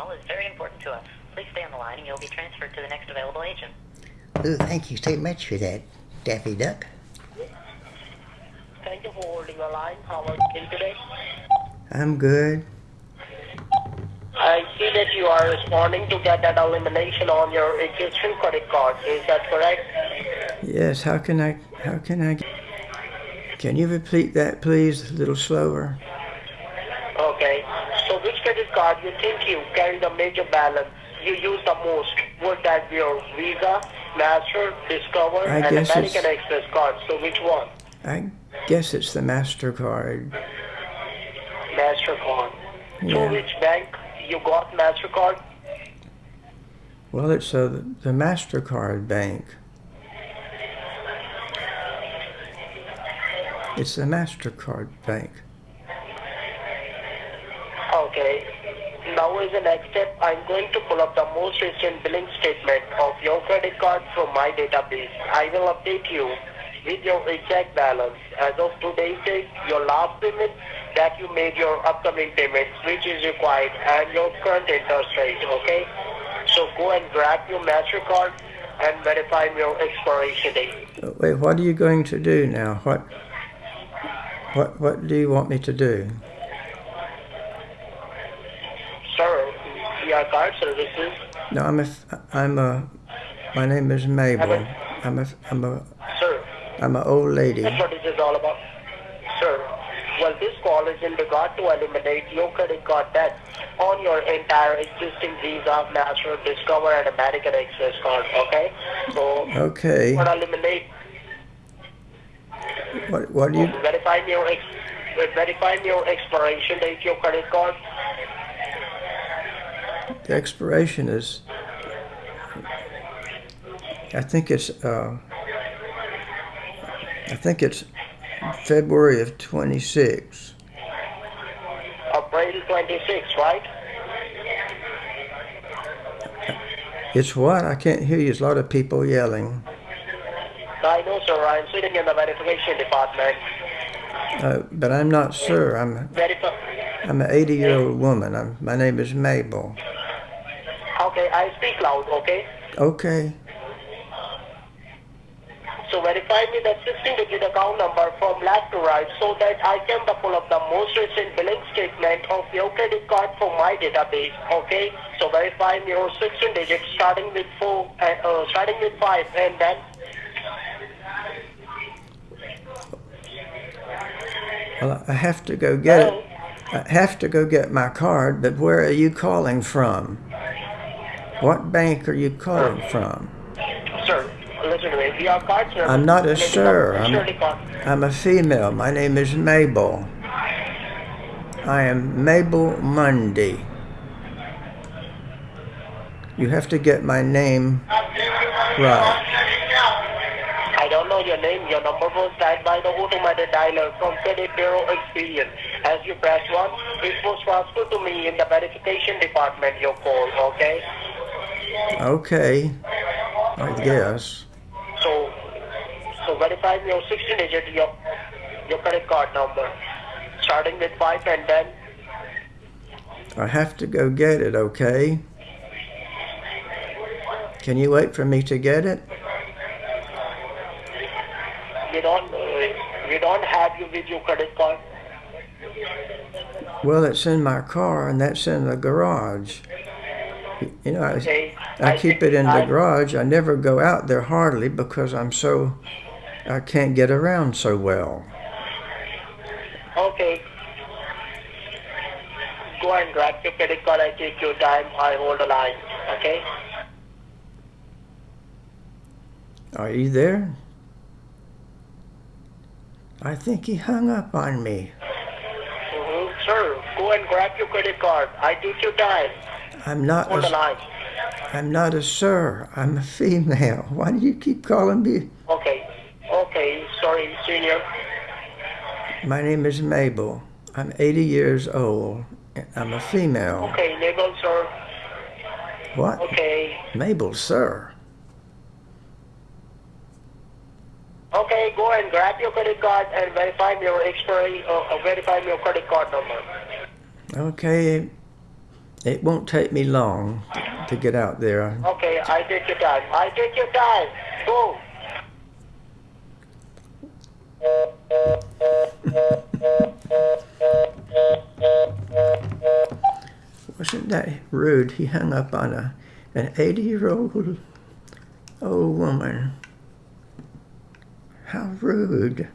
call is very important to us. Please stay on the line and you'll be transferred to the next available agent. Oh, thank you so much for that, Daffy Duck. Thank you for holding the line. How are you today? I'm good. I see that you are responding to get that elimination on your existing credit card. Is that correct? Yes, how can I, how can I, can you repeat that please, a little slower? Okay. Credit card you think you carry the major balance you use the most? Would that be your Visa, Master, Discover, I and guess American Express card? So which one? I guess it's the MasterCard. MasterCard. Yeah. So which bank you got MasterCard? Well, it's a, the MasterCard bank. It's the MasterCard bank. Okay. Now as the next step, I'm going to pull up the most recent billing statement of your credit card from my database. I will update you with your exact balance. As of today's date, your last payment that you made your upcoming payments, which is required, and your current interest rate, okay? So go and grab your MasterCard and verify your expiration date. Wait, what are you going to do now? What, what, what do you want me to do? Sir, card services. No, I'm a, I'm a, my name is Mabel. I'm a, I'm a, Sir, I'm a old lady. That's what this is all about. Sir, well, this call is in regard to eliminate your credit card debt on your entire existing Visa, Master, Discover, and American Express card, okay? So, Okay. to eliminate, What, what do you, verify your, ex, verify your expiration date, your credit card. The expiration is, I think it's, uh, I think it's February of 26. April 26, right? It's what? I can't hear you. There's a lot of people yelling. I know, sir. I'm sitting in the verification department. Uh, but I'm not sure. I'm, Verify. I'm an 80 year old woman. I'm, my name is Mabel. Okay, I speak loud, okay? Okay. So verify me the 16-digit account number from left to right so that I can pull up the most recent billing statement of your credit card from my database. Okay. So verify me your 16 digits starting with four, uh, uh, starting with five, and then Well, I have to go get Hello? it. I have to go get my card, but where are you calling from? What bank are you calling from? sir, listen to me. We are card service. I'm not a sir. I'm- I'm a female. My name is Mabel. I am Mabel Mundy. You have to get my name right. I don't know your name. Your number was dialed by the automated dialer from Credit Bureau Experience. As you press 1, it was transferred to me in the verification department, your call, okay? Okay. I guess. So, so verify your 16 digit, your, your credit card number. Starting with 5 and then, I have to go get it, okay? Can you wait for me to get it? we don't, we don't have you with your credit card. Well, it's in my car and that's in the garage. You know, I, I keep it in the garage. I never go out there hardly because I'm so, I can't get around so well. Okay. Go and grab your credit card. I take your time. I hold the line. Okay? Are you there? I think he hung up on me. Mm-hmm. Sir, go and grab your credit card. I take your time. I'm not a, line. I'm not a sir. I'm a female. Why do you keep calling me? Okay. Okay. Sorry, senior. My name is Mabel. I'm 80 years old. and I'm a female. Okay, Mabel, sir. What? Okay. Mabel, sir. Okay, go and grab your credit card and verify your expiry, uh, uh, verify your credit card number. Okay. It won't take me long to get out there. Okay, I take your time. I take your time. Go. Wasn't that rude? He hung up on a an 80 year old old woman. How rude.